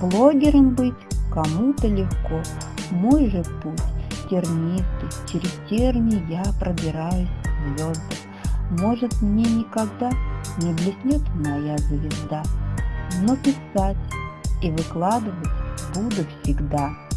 Блогером быть кому-то легко, мой же путь тернистый, через терни я пробираюсь к звездам. Может мне никогда не блеснет моя звезда, но писать и выкладывать буду всегда.